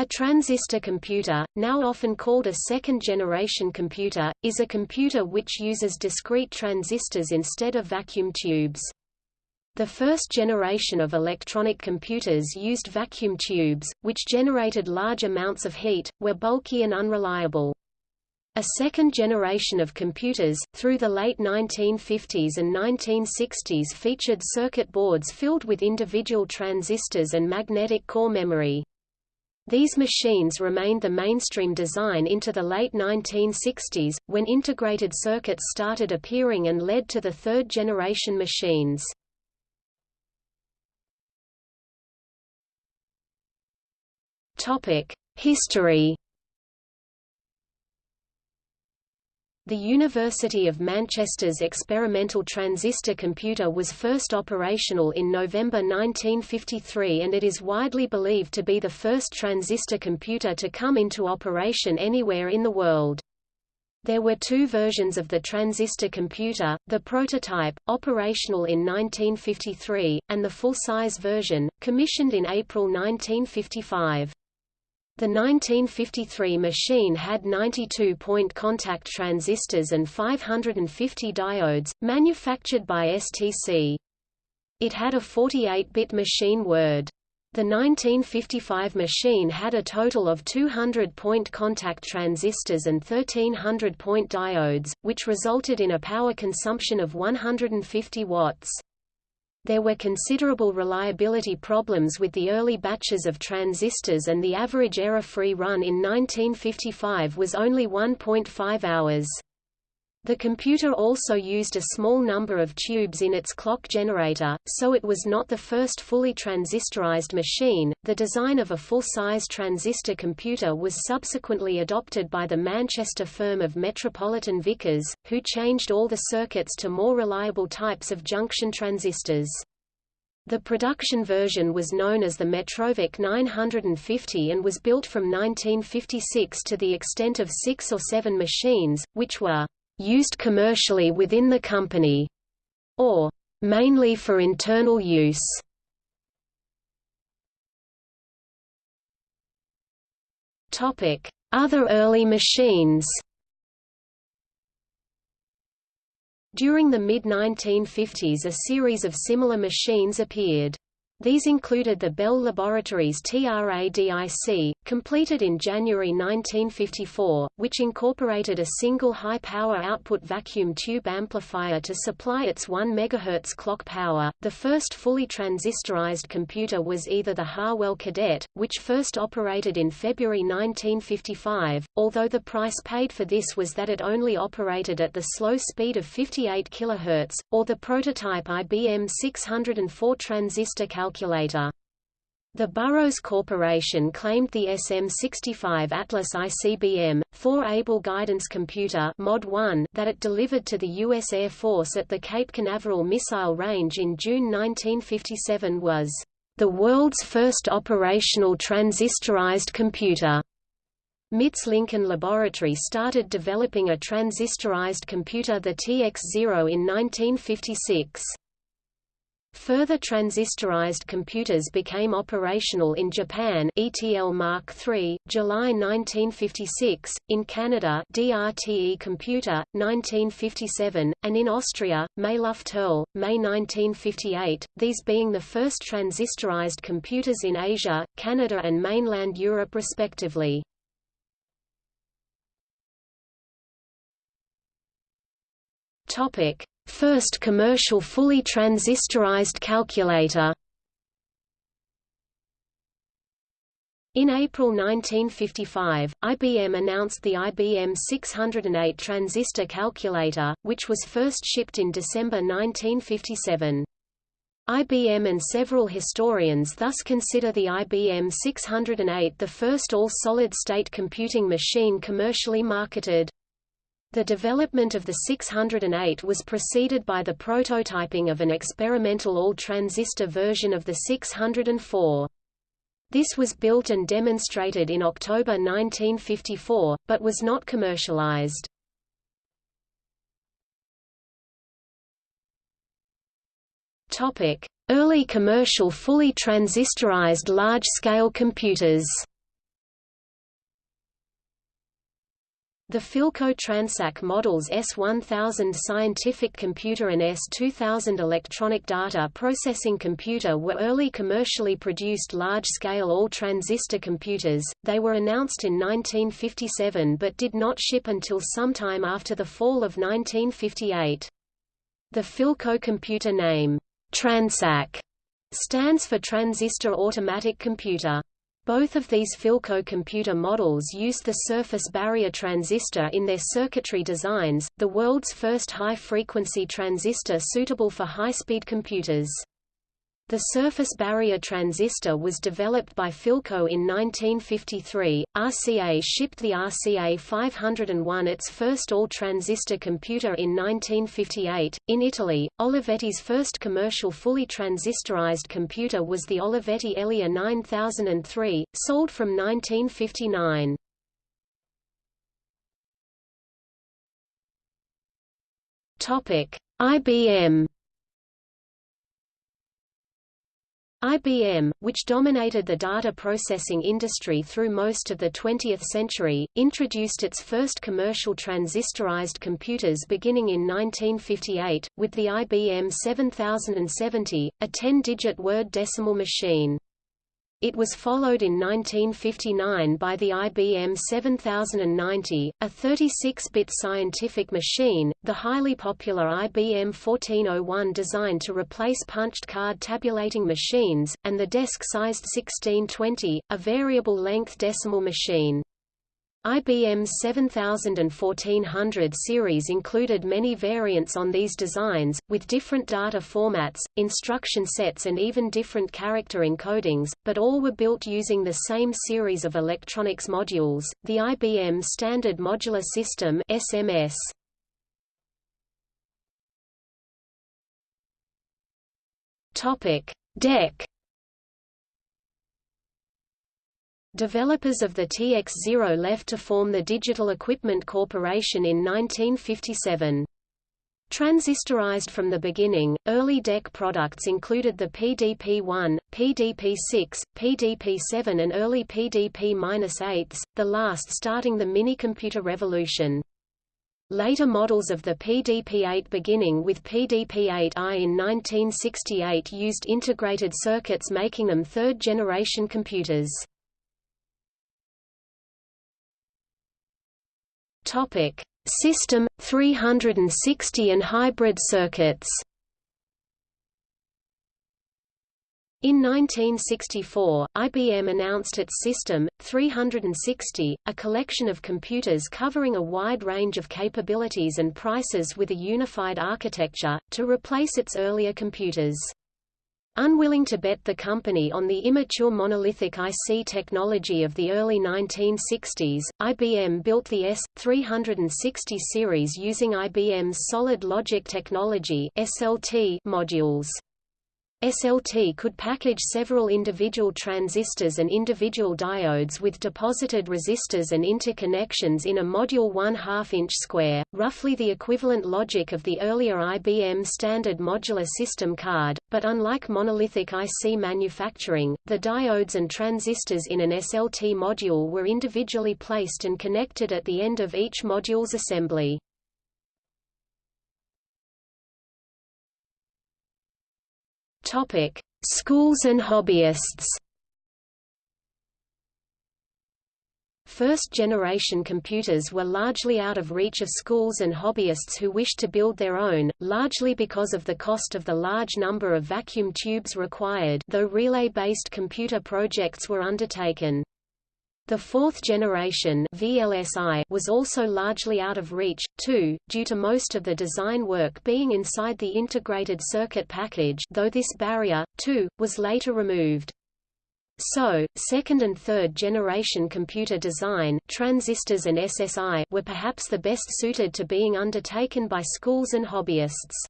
A transistor computer, now often called a second-generation computer, is a computer which uses discrete transistors instead of vacuum tubes. The first generation of electronic computers used vacuum tubes, which generated large amounts of heat, were bulky and unreliable. A second generation of computers, through the late 1950s and 1960s featured circuit boards filled with individual transistors and magnetic core memory. These machines remained the mainstream design into the late 1960s, when integrated circuits started appearing and led to the third-generation machines. History The University of Manchester's experimental transistor computer was first operational in November 1953 and it is widely believed to be the first transistor computer to come into operation anywhere in the world. There were two versions of the transistor computer, the prototype, operational in 1953, and the full-size version, commissioned in April 1955. The 1953 machine had 92-point contact transistors and 550 diodes, manufactured by STC. It had a 48-bit machine word. The 1955 machine had a total of 200-point contact transistors and 1300-point diodes, which resulted in a power consumption of 150 watts. There were considerable reliability problems with the early batches of transistors and the average error-free run in 1955 was only 1.5 hours. The computer also used a small number of tubes in its clock generator, so it was not the first fully transistorized machine. The design of a full-size transistor computer was subsequently adopted by the Manchester firm of Metropolitan Vickers, who changed all the circuits to more reliable types of junction transistors. The production version was known as the Metrovick 950 and was built from 1956 to the extent of six or seven machines, which were used commercially within the company, or mainly for internal use. Topic: Other early machines During the mid-1950s a series of similar machines appeared. These included the Bell Laboratories TRADIC, completed in January 1954, which incorporated a single high-power output vacuum tube amplifier to supply its 1 MHz clock power. The first fully transistorized computer was either the Harwell Cadet, which first operated in February 1955, although the price paid for this was that it only operated at the slow speed of 58 kHz, or the prototype IBM 604 transistor calculator calculator. The Burroughs Corporation claimed the SM65 Atlas ICBM, Thor-Able guidance computer Mod 1 that it delivered to the U.S. Air Force at the Cape Canaveral missile range in June 1957 was the world's first operational transistorized computer. MIT's Lincoln Laboratory started developing a transistorized computer the TX-0 in 1956. Further transistorized computers became operational in Japan ETL Mark III, July 1956, in Canada DRTE Computer, 1957, and in Austria, Mailüfterl, May 1958, these being the first transistorized computers in Asia, Canada and mainland Europe respectively. First commercial fully transistorized calculator In April 1955, IBM announced the IBM 608 transistor calculator, which was first shipped in December 1957. IBM and several historians thus consider the IBM 608 the first all-solid-state computing machine commercially marketed. The development of the 608 was preceded by the prototyping of an experimental all-transistor version of the 604. This was built and demonstrated in October 1954, but was not commercialized. Early commercial fully transistorized large-scale computers The Philco Transac models S1000 scientific computer and S2000 electronic data processing computer were early commercially produced large-scale all-transistor computers. They were announced in 1957 but did not ship until sometime after the fall of 1958. The Philco computer name, Transac, stands for Transistor Automatic Computer. Both of these Philco computer models used the surface barrier transistor in their circuitry designs, the world's first high-frequency transistor suitable for high-speed computers. The surface barrier transistor was developed by Philco in 1953. RCA shipped the RCA 501 its first all-transistor computer in 1958. In Italy, Olivetti's first commercial fully transistorized computer was the Olivetti Elea 9003, sold from 1959. Topic: IBM IBM, which dominated the data processing industry through most of the 20th century, introduced its first commercial transistorized computers beginning in 1958, with the IBM 7070, a 10-digit word decimal machine. It was followed in 1959 by the IBM 7090, a 36-bit scientific machine, the highly popular IBM 1401 designed to replace punched card tabulating machines, and the desk-sized 1620, a variable-length decimal machine. IBM's 7000 and 1400 series included many variants on these designs, with different data formats, instruction sets and even different character encodings, but all were built using the same series of electronics modules, the IBM Standard Modular System SMS. DEC Developers of the TX0 left to form the Digital Equipment Corporation in 1957. Transistorized from the beginning, early DEC products included the PDP-1, PDP-6, PDP-7 and early PDP-8s, the last starting the minicomputer revolution. Later models of the PDP-8 beginning with PDP-8i in 1968 used integrated circuits making them third-generation computers. Topic: System 360 and hybrid circuits. In 1964, IBM announced its System 360, a collection of computers covering a wide range of capabilities and prices with a unified architecture, to replace its earlier computers. Unwilling to bet the company on the immature monolithic IC technology of the early 1960s, IBM built the S360 series using IBM's solid logic technology (SLT) modules. SLT could package several individual transistors and individual diodes with deposited resistors and interconnections in a module 1 2 inch square, roughly the equivalent logic of the earlier IBM standard modular system card, but unlike monolithic IC manufacturing, the diodes and transistors in an SLT module were individually placed and connected at the end of each module's assembly. Topic: Schools and hobbyists. First-generation computers were largely out of reach of schools and hobbyists who wished to build their own, largely because of the cost of the large number of vacuum tubes required though relay-based computer projects were undertaken. The fourth generation VLSI was also largely out of reach, too, due to most of the design work being inside the integrated circuit package though this barrier, too, was later removed. So, second and third generation computer design transistors and SSI were perhaps the best suited to being undertaken by schools and hobbyists.